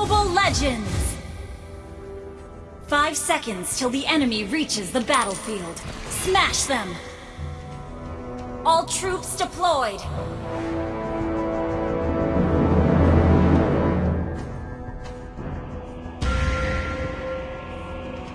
Mobile Legends! Five seconds till the enemy reaches the battlefield. Smash them! All troops deployed!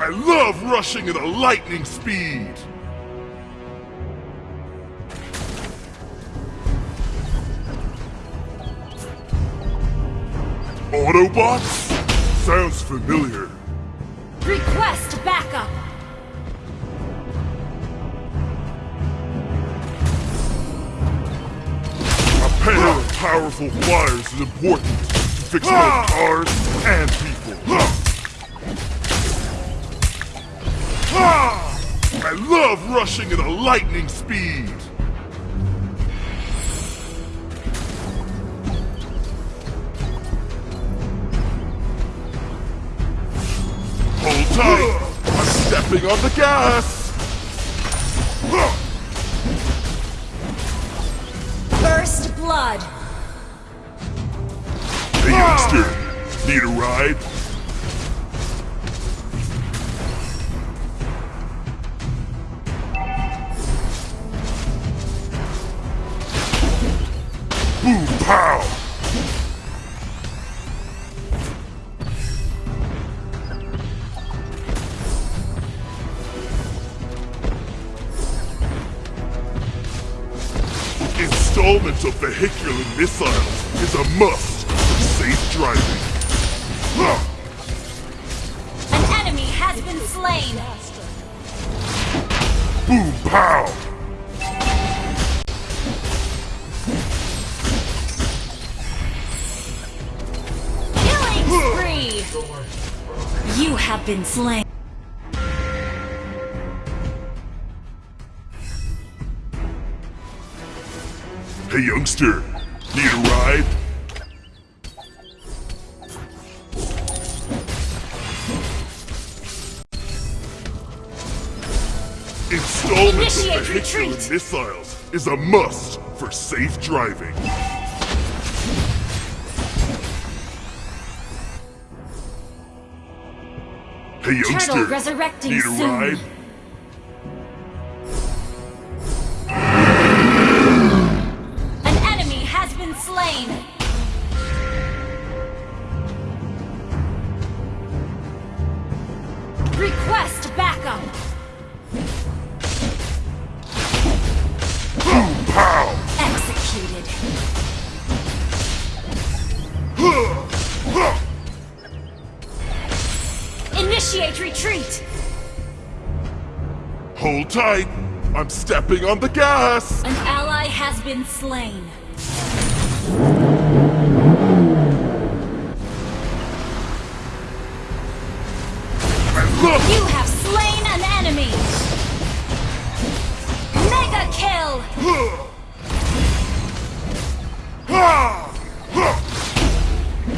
I love rushing at a lightning speed! Autobots? Sounds familiar. Request backup! A pair of powerful flyers is important to fix both ah! cars and people. Ah! I love rushing at a lightning speed! Stepping on the gas! First blood! Hey youngster, need a ride? Boom pow! Installment of vehicular missiles is a must for safe driving. An enemy has been slain! Boom pow! Killing spree! You have been slain. Youngster, need a ride? Installment Initiate of vehicular retreat. missiles is a must for safe driving. Hey youngster, Turtle resurrecting need a soon. ride? Tight, I'm stepping on the gas! An ally has been slain. Look! You have slain an enemy! Mega kill! Ah!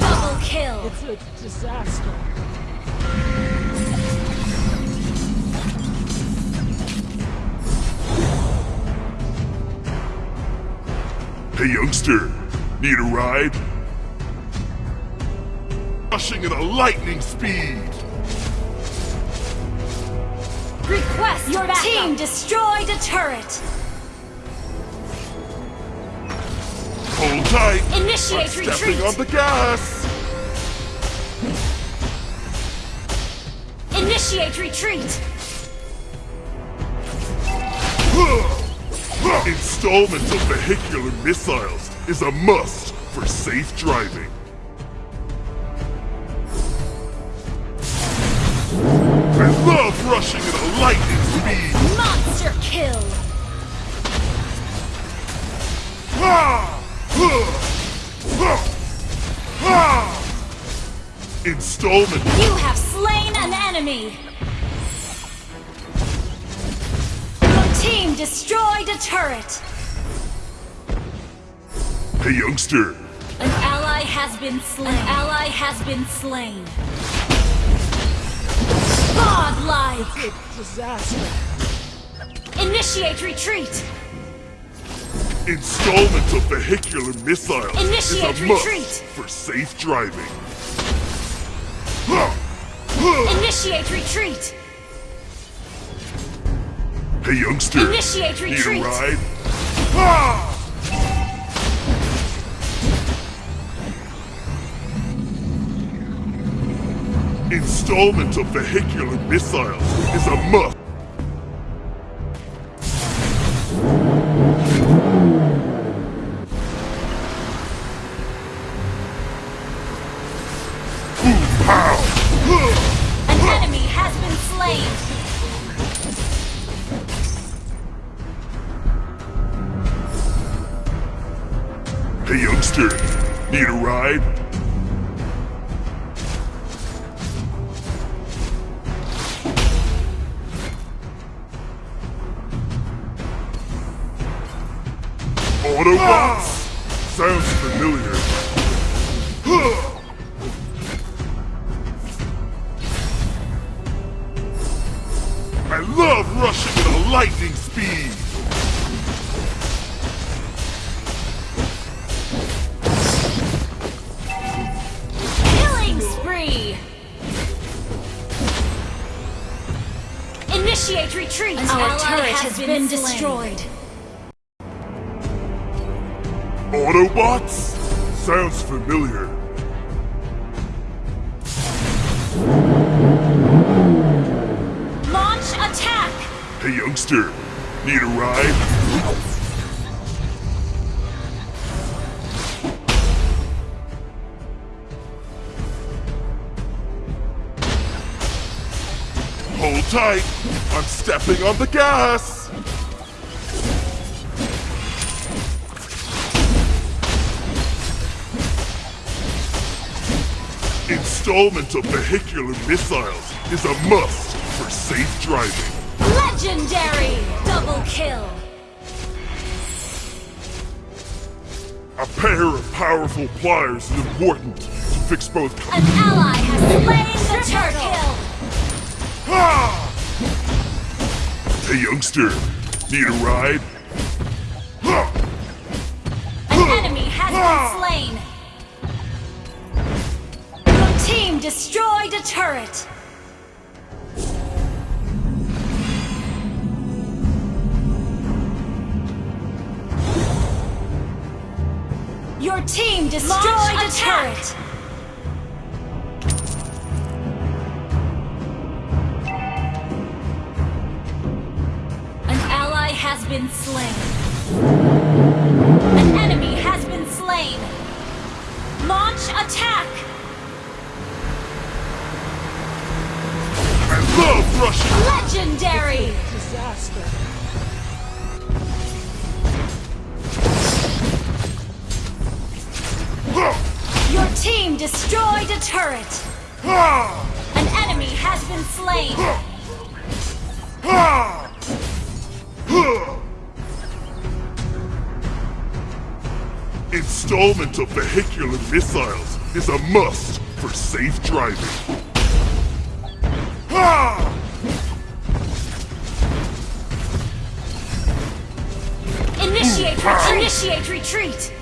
Double kill! It's a disaster. Hey youngster, need a ride? Rushing at a lightning speed! Request Your team destroyed a turret! Hold tight! Initiate I'm retreat! stepping on the gas! Initiate retreat! Installment of vehicular missiles is a must for safe driving. I love rushing at a lightning speed! Monster kill! Ah! Installment You have slain an enemy! Team destroyed a turret! Hey youngster, An ally has been slain. An ally has been slain. Godlike! Disaster. Initiate retreat! Installment of vehicular missiles Initiate is a must for safe driving. Initiate retreat! Hey youngster, Initiate need retreat. a ride? Ah! Installment of vehicular missiles is a must. Need a ride? Autobots? Sounds familiar. I love rushing at a lightning speed! Initiate retreat! An Our turret has has been, been destroyed. Autobots? Sounds familiar. Launch attack! Hey youngster, need a ride? Hold tight, I'm stepping on the gas! Installment of vehicular missiles is a must for safe driving. Legendary! Double kill! A pair of powerful pliers is important to fix both. An ally has slain the turtle! Ah! Hey youngster, need a ride? An enemy has been slain! Your team destroyed a turret! Your team destroyed Launch a attack. turret! Has been slain. An enemy has been slain. Launch attack! I love rushing! Legendary! Disaster. Ah! Your team destroyed a turret! Ah! An enemy has been slain! Installment of vehicular missiles is a must for safe driving. Ah! Initiate retreat! Initiate retreat!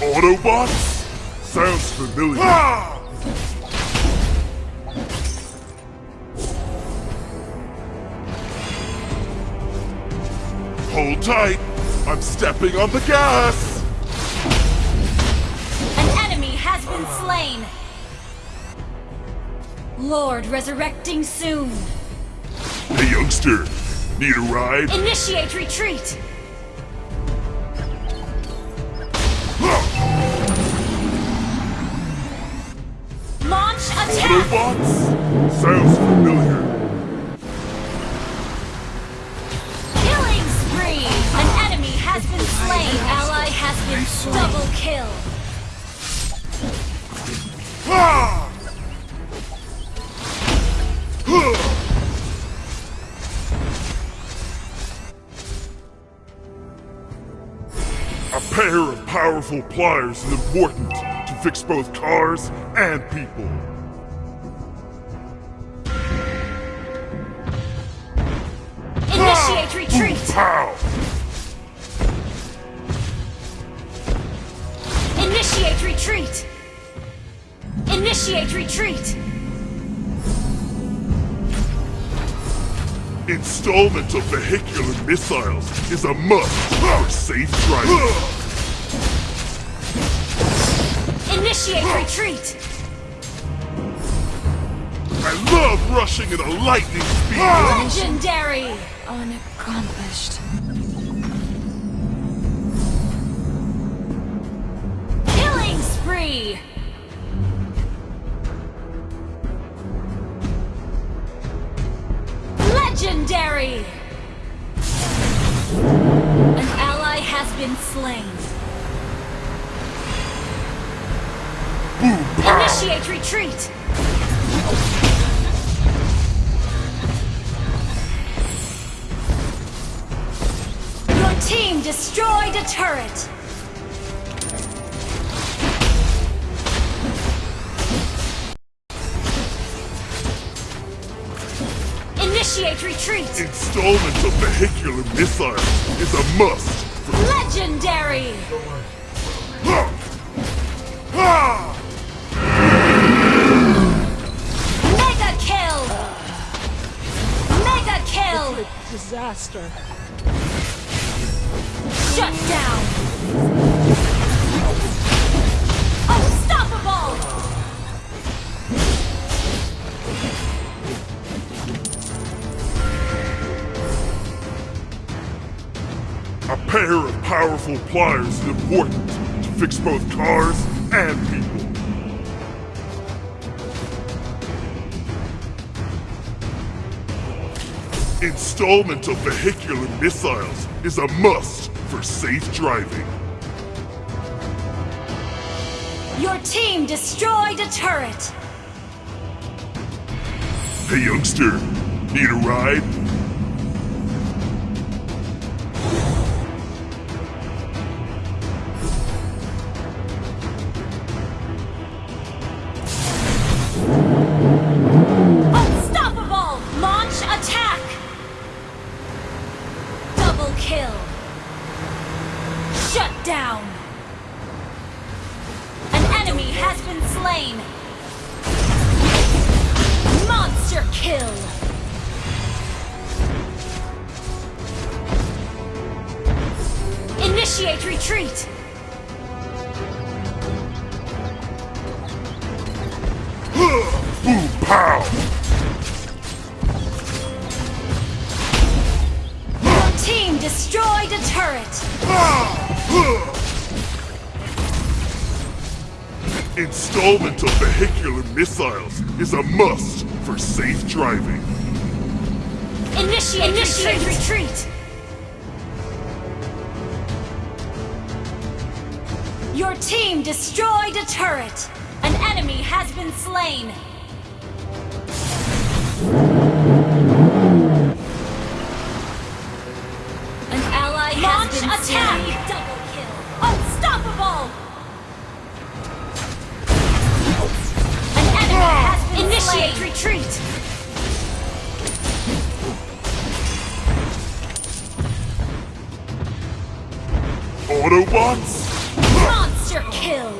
Autobots? Sounds familiar. Hold tight. I'm stepping on the gas. An enemy has been slain! Lord resurrecting soon! Hey, youngster. Need a ride? Initiate retreat! Launch attack! Autobots? Sounds familiar. Double kill! A pair of powerful pliers is important to fix both cars and people. Initiate retreat! Installment of vehicular missiles is a must for safe driving. Initiate retreat! I love rushing at a lightning speed. Legendary! Unaccomplished. Killing spree! Legendary! An ally has been slain. Initiate retreat! Your team destroyed a turret! Initiate retreat! Installment of vehicular missiles is a must Legendary! Mega kill! Mega kill! Disaster. Shut down! Powerful pliers is important to fix both cars and people. Installment of vehicular missiles is a must for safe driving. Your team destroyed a turret! Hey youngster, need a ride? Installment of vehicular missiles is a must for safe driving. Initiate, Initiate retreat! Your team destroyed a turret! An enemy has been slain! An ally Launch has been attack! slain! Initiate retreat! Autobots? Monster kill!